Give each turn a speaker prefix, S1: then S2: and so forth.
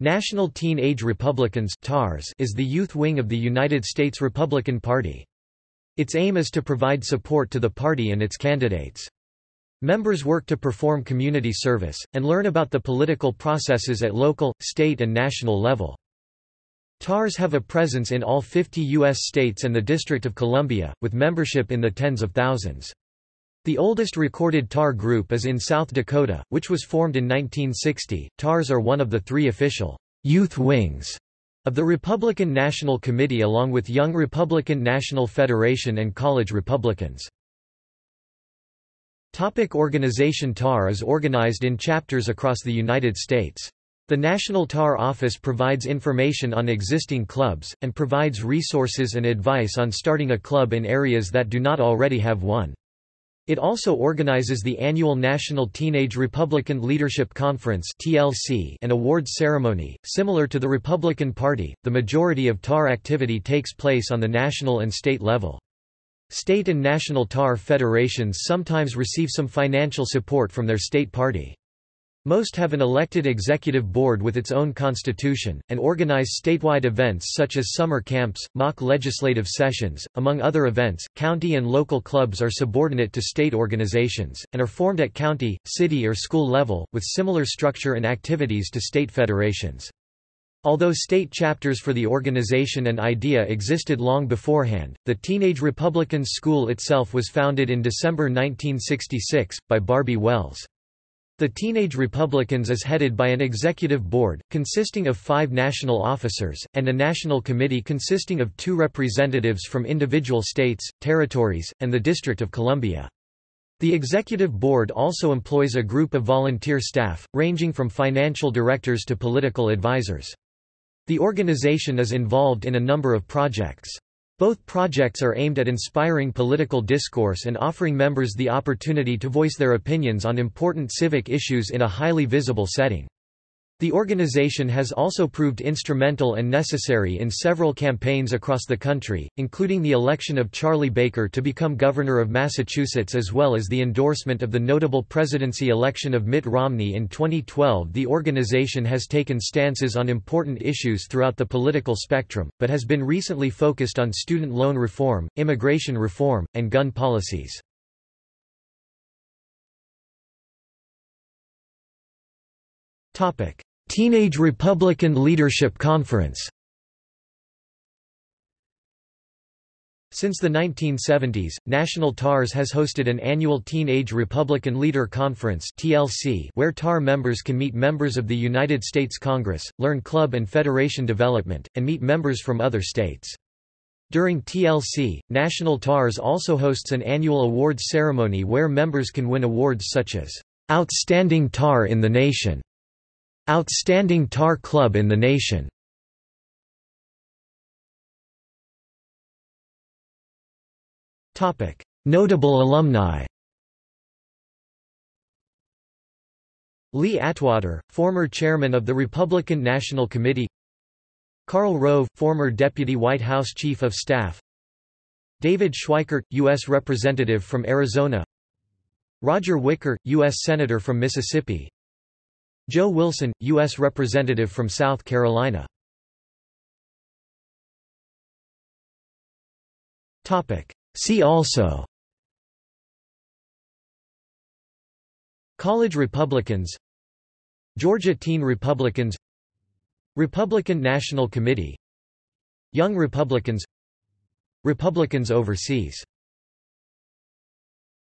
S1: National Teen-Age Republicans is the youth wing of the United States Republican Party. Its aim is to provide support to the party and its candidates. Members work to perform community service, and learn about the political processes at local, state and national level. TARs have a presence in all 50 U.S. states and the District of Columbia, with membership in the tens of thousands. The oldest recorded TAR group is in South Dakota, which was formed in 1960. TARs are one of the three official youth wings of the Republican National Committee along with Young Republican National Federation and College Republicans. Topic organization TAR is organized in chapters across the United States. The National TAR Office provides information on existing clubs, and provides resources and advice on starting a club in areas that do not already have one. It also organizes the annual National Teenage Republican Leadership Conference (TLC) and awards ceremony. Similar to the Republican Party, the majority of TAR activity takes place on the national and state level. State and national TAR federations sometimes receive some financial support from their state party. Most have an elected executive board with its own constitution, and organize statewide events such as summer camps, mock legislative sessions. Among other events, county and local clubs are subordinate to state organizations, and are formed at county, city, or school level, with similar structure and activities to state federations. Although state chapters for the organization and idea existed long beforehand, the Teenage Republicans School itself was founded in December 1966, by Barbie Wells. The Teenage Republicans is headed by an executive board, consisting of five national officers, and a national committee consisting of two representatives from individual states, territories, and the District of Columbia. The executive board also employs a group of volunteer staff, ranging from financial directors to political advisors. The organization is involved in a number of projects. Both projects are aimed at inspiring political discourse and offering members the opportunity to voice their opinions on important civic issues in a highly visible setting. The organization has also proved instrumental and necessary in several campaigns across the country, including the election of Charlie Baker to become governor of Massachusetts as well as the endorsement of the notable presidency election of Mitt Romney in 2012. The organization has taken stances on important issues throughout the political spectrum, but has been recently focused on student loan reform, immigration reform, and gun policies. Topic: Teenage Republican Leadership Conference Since the 1970s, National TARS has hosted an annual Teenage Republican Leader Conference (TLC) where TAR members can meet members of the United States Congress, learn club and federation development, and meet members from other states. During TLC, National TARS also hosts an annual awards ceremony where members can win awards such as Outstanding TAR in the Nation Outstanding tar club in the nation Notable alumni Lee Atwater, former chairman of the Republican National Committee Karl Rove, former deputy White House Chief of Staff David Schweikert, U.S. Representative from Arizona Roger Wicker, U.S. Senator from Mississippi Joe Wilson, U.S. Representative from South Carolina. See also College Republicans Georgia Teen Republicans Republican National Committee Young Republicans Republicans overseas